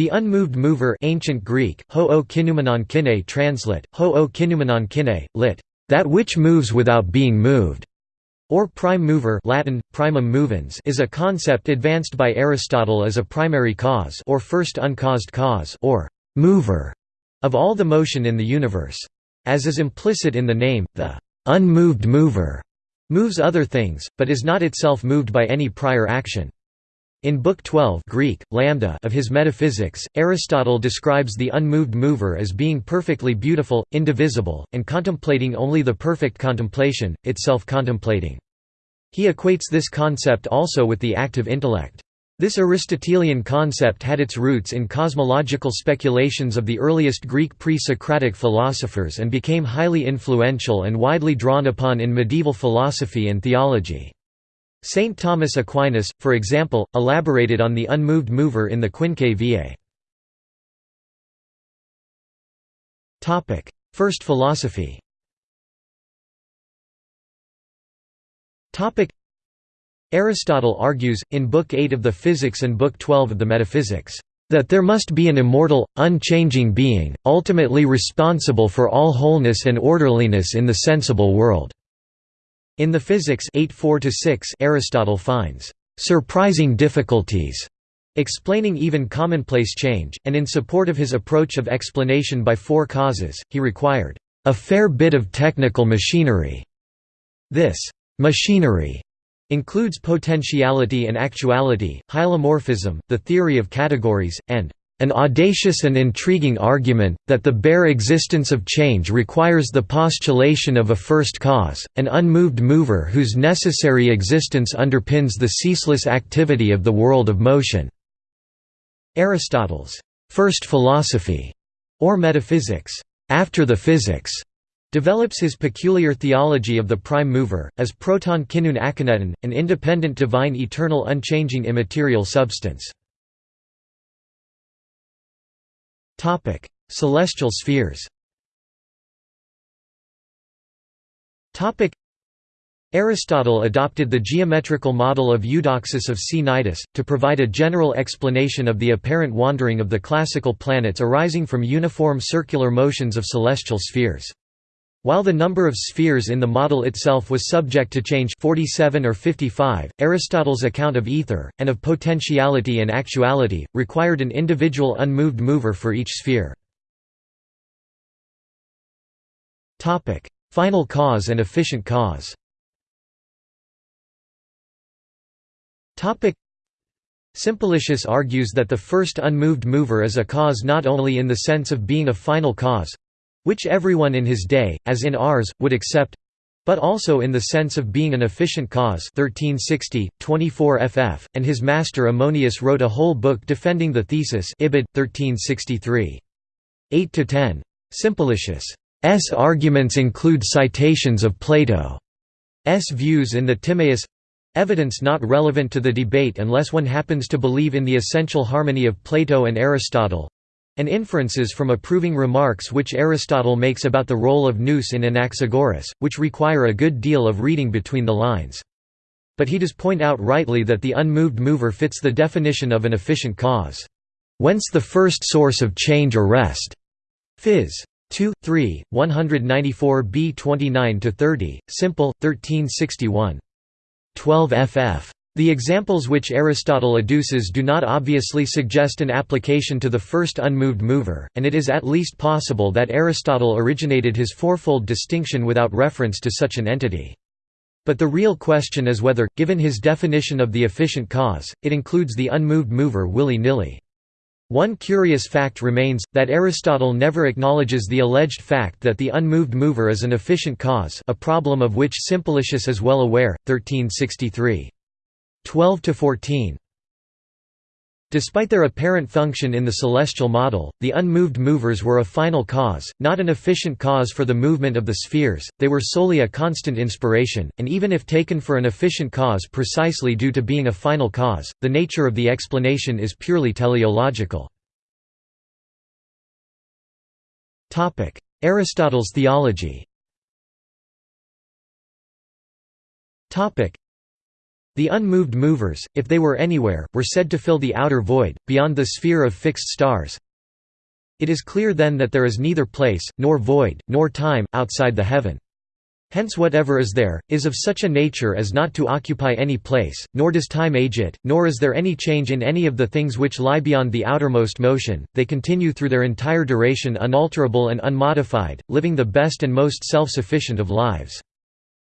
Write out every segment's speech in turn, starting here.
The unmoved mover ancient Greek, ho kinumenon translate, ho kinumenon kine, lit. That which moves without being moved, or prime mover Latin, primum movens is a concept advanced by Aristotle as a primary cause or first uncaused cause or mover of all the motion in the universe. As is implicit in the name, the unmoved mover moves other things, but is not itself moved by any prior action. In Book 12 Greek, lambda of his Metaphysics, Aristotle describes the unmoved mover as being perfectly beautiful, indivisible, and contemplating only the perfect contemplation, itself contemplating. He equates this concept also with the active intellect. This Aristotelian concept had its roots in cosmological speculations of the earliest Greek pre-Socratic philosophers and became highly influential and widely drawn upon in medieval philosophy and theology. Saint Thomas Aquinas, for example, elaborated on the unmoved mover in the Quinque Viae. First philosophy Aristotle argues, in Book 8 of the Physics and Book 12 of the Metaphysics, that there must be an immortal, unchanging being, ultimately responsible for all wholeness and orderliness in the sensible world. In the Physics 8 Aristotle finds surprising difficulties explaining even commonplace change, and in support of his approach of explanation by four causes, he required a fair bit of technical machinery. This machinery includes potentiality and actuality, hylomorphism, the theory of categories, and an audacious and intriguing argument, that the bare existence of change requires the postulation of a first cause, an unmoved mover whose necessary existence underpins the ceaseless activity of the world of motion." Aristotle's first philosophy, or metaphysics, after the physics, develops his peculiar theology of the prime mover, as proton kinun akineton, an independent divine eternal unchanging immaterial substance. Topic: Celestial spheres. Topic: Aristotle adopted the geometrical model of Eudoxus of Cnidus, to provide a general explanation of the apparent wandering of the classical planets arising from uniform circular motions of celestial spheres. While the number of spheres in the model itself was subject to change 47 or 55, Aristotle's account of ether, and of potentiality and actuality, required an individual unmoved mover for each sphere. Final cause and efficient cause. Simplicius argues that the first unmoved mover is a cause not only in the sense of being a final cause, which everyone in his day, as in ours, would accept but also in the sense of being an efficient cause. 1360, 24 ff, and his master Ammonius wrote a whole book defending the thesis Ibid, 1363. 8–10. Simplicius' arguments include citations of Plato's views in the Timaeus—evidence not relevant to the debate unless one happens to believe in the essential harmony of Plato and Aristotle, and inferences from approving remarks which Aristotle makes about the role of nous in Anaxagoras, which require a good deal of reading between the lines. But he does point out rightly that the unmoved mover fits the definition of an efficient cause. Whence the first source of change or rest. Phys. 2, 3, 194 b 29–30, Simple, 1361. 12 ff. The examples which Aristotle adduces do not obviously suggest an application to the first unmoved mover, and it is at least possible that Aristotle originated his fourfold distinction without reference to such an entity. But the real question is whether, given his definition of the efficient cause, it includes the unmoved mover willy-nilly. One curious fact remains, that Aristotle never acknowledges the alleged fact that the unmoved mover is an efficient cause a problem of which Simplicius is well aware, 1363. 12 to 14. Despite their apparent function in the celestial model, the unmoved movers were a final cause, not an efficient cause for the movement of the spheres, they were solely a constant inspiration, and even if taken for an efficient cause precisely due to being a final cause, the nature of the explanation is purely teleological. Aristotle's theology The unmoved movers, if they were anywhere, were said to fill the outer void, beyond the sphere of fixed stars. It is clear then that there is neither place, nor void, nor time, outside the heaven. Hence whatever is there, is of such a nature as not to occupy any place, nor does time age it, nor is there any change in any of the things which lie beyond the outermost motion, they continue through their entire duration unalterable and unmodified, living the best and most self-sufficient of lives.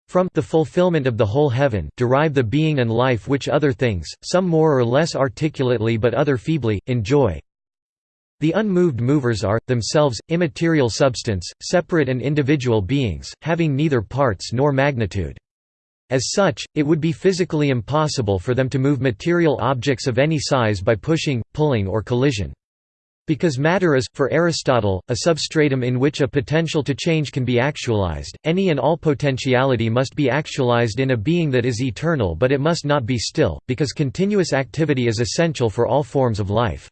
From the fulfillment of the whole heaven derive the being and life which other things, some more or less articulately but other feebly, enjoy, the unmoved movers are, themselves, immaterial substance, separate and individual beings, having neither parts nor magnitude. As such, it would be physically impossible for them to move material objects of any size by pushing, pulling or collision. Because matter is, for Aristotle, a substratum in which a potential to change can be actualized, any and all potentiality must be actualized in a being that is eternal but it must not be still, because continuous activity is essential for all forms of life.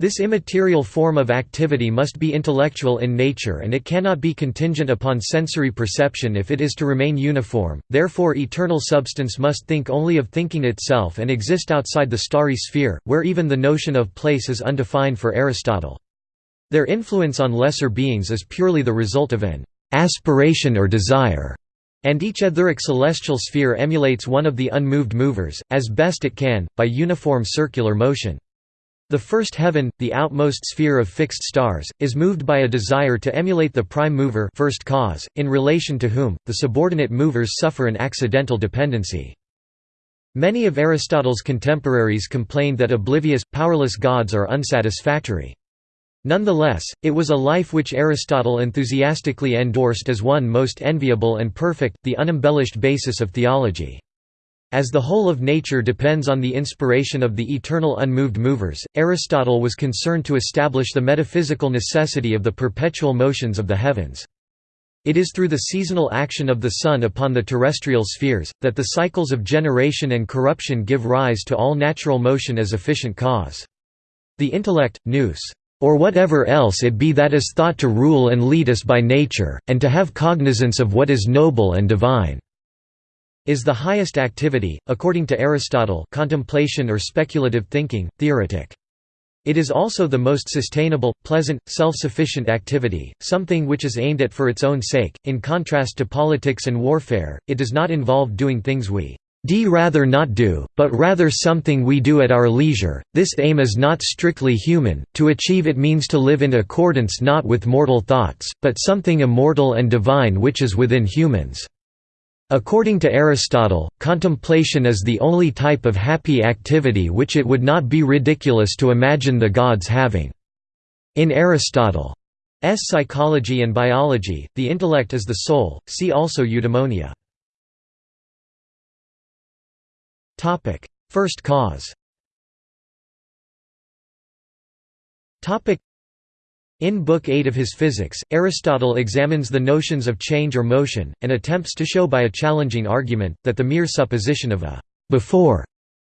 This immaterial form of activity must be intellectual in nature and it cannot be contingent upon sensory perception if it is to remain uniform, therefore eternal substance must think only of thinking itself and exist outside the starry sphere, where even the notion of place is undefined for Aristotle. Their influence on lesser beings is purely the result of an aspiration or desire, and each etheric celestial sphere emulates one of the unmoved movers, as best it can, by uniform circular motion. The first heaven, the outmost sphere of fixed stars, is moved by a desire to emulate the prime mover first cause, in relation to whom, the subordinate movers suffer an accidental dependency. Many of Aristotle's contemporaries complained that oblivious, powerless gods are unsatisfactory. Nonetheless, it was a life which Aristotle enthusiastically endorsed as one most enviable and perfect, the unembellished basis of theology. As the whole of nature depends on the inspiration of the eternal unmoved movers, Aristotle was concerned to establish the metaphysical necessity of the perpetual motions of the heavens. It is through the seasonal action of the sun upon the terrestrial spheres, that the cycles of generation and corruption give rise to all natural motion as efficient cause. The intellect, nous, or whatever else it be that is thought to rule and lead us by nature, and to have cognizance of what is noble and divine is the highest activity, according to Aristotle contemplation or speculative thinking, theoretic. It is also the most sustainable, pleasant, self-sufficient activity, something which is aimed at for its own sake. In contrast to politics and warfare, it does not involve doing things we d rather not do, but rather something we do at our leisure. This aim is not strictly human, to achieve it means to live in accordance not with mortal thoughts, but something immortal and divine which is within humans. According to Aristotle, contemplation is the only type of happy activity which it would not be ridiculous to imagine the gods having. In Aristotle's psychology and biology, the intellect is the soul, see also eudaimonia. First cause in Book 8 of his Physics, Aristotle examines the notions of change or motion, and attempts to show by a challenging argument, that the mere supposition of a «before»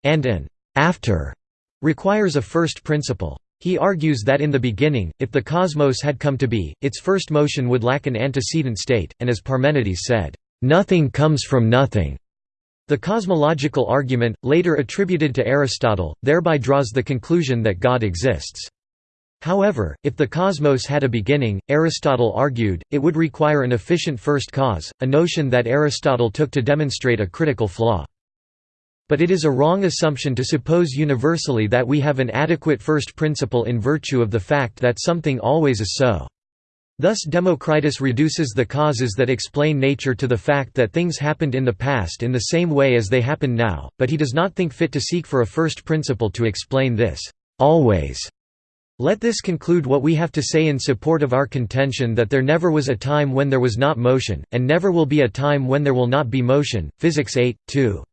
and an «after» requires a first principle. He argues that in the beginning, if the cosmos had come to be, its first motion would lack an antecedent state, and as Parmenides said, "...nothing comes from nothing." The cosmological argument, later attributed to Aristotle, thereby draws the conclusion that God exists. However, if the cosmos had a beginning, Aristotle argued, it would require an efficient first cause, a notion that Aristotle took to demonstrate a critical flaw. But it is a wrong assumption to suppose universally that we have an adequate first principle in virtue of the fact that something always is so. Thus Democritus reduces the causes that explain nature to the fact that things happened in the past in the same way as they happen now, but he does not think fit to seek for a first principle to explain this always let this conclude what we have to say in support of our contention that there never was a time when there was not motion, and never will be a time when there will not be motion. Physics 8, 2.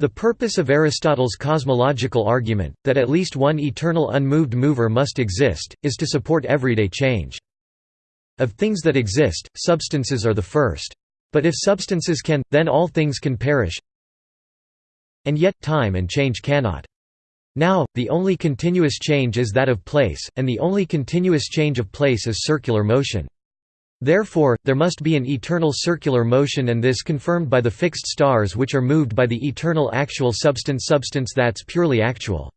The purpose of Aristotle's cosmological argument, that at least one eternal unmoved mover must exist, is to support everyday change. Of things that exist, substances are the first. But if substances can, then all things can perish. And yet, time and change cannot. Now, the only continuous change is that of place, and the only continuous change of place is circular motion. Therefore, there must be an eternal circular motion and this confirmed by the fixed stars which are moved by the eternal actual substance substance that's purely actual.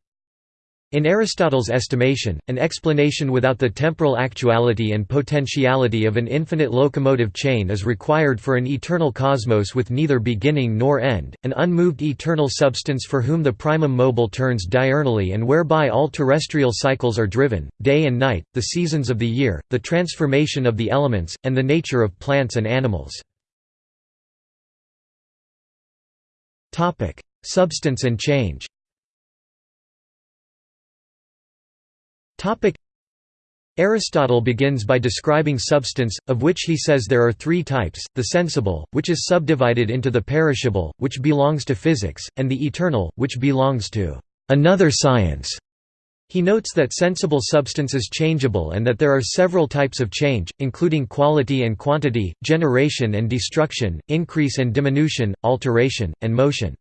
In Aristotle's estimation, an explanation without the temporal actuality and potentiality of an infinite locomotive chain is required for an eternal cosmos with neither beginning nor end, an unmoved eternal substance for whom the primum mobile turns diurnally and whereby all terrestrial cycles are driven, day and night, the seasons of the year, the transformation of the elements, and the nature of plants and animals. Substance and change Aristotle begins by describing substance, of which he says there are three types, the sensible, which is subdivided into the perishable, which belongs to physics, and the eternal, which belongs to another science. He notes that sensible substance is changeable and that there are several types of change, including quality and quantity, generation and destruction, increase and diminution, alteration, and motion.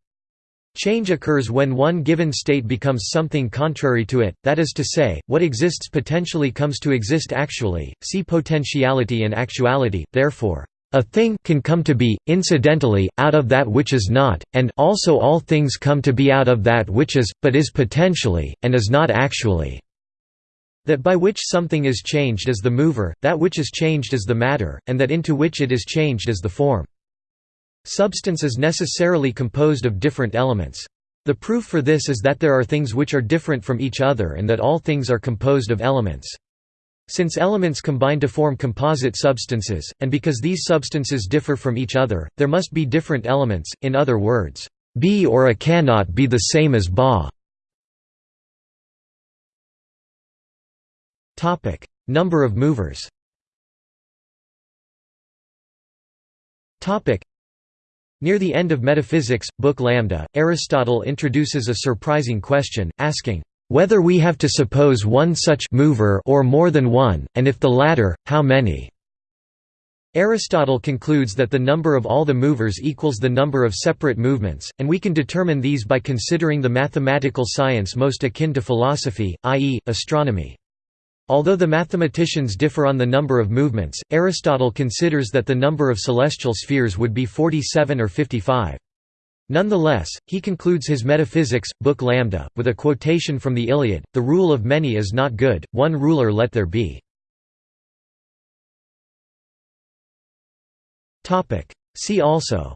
Change occurs when one given state becomes something contrary to it, that is to say, what exists potentially comes to exist actually, see potentiality and actuality, therefore, a thing can come to be, incidentally, out of that which is not, and also all things come to be out of that which is, but is potentially, and is not actually. That by which something is changed is the mover, that which is changed is the matter, and that into which it is changed is the form. Substance is necessarily composed of different elements. The proof for this is that there are things which are different from each other and that all things are composed of elements. Since elements combine to form composite substances, and because these substances differ from each other, there must be different elements, in other words, B or A cannot be the same as Ba. Number of movers Near the end of Metaphysics, Book Lambda, Aristotle introduces a surprising question, asking, "...whether we have to suppose one such mover or more than one, and if the latter, how many?" Aristotle concludes that the number of all the movers equals the number of separate movements, and we can determine these by considering the mathematical science most akin to philosophy, i.e., astronomy. Although the mathematicians differ on the number of movements, Aristotle considers that the number of celestial spheres would be 47 or 55. Nonetheless, he concludes his Metaphysics, Book Lambda, with a quotation from the Iliad, the rule of many is not good, one ruler let there be. See also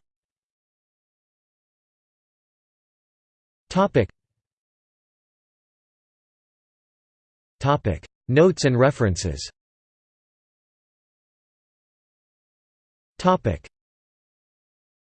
Topic Notes and references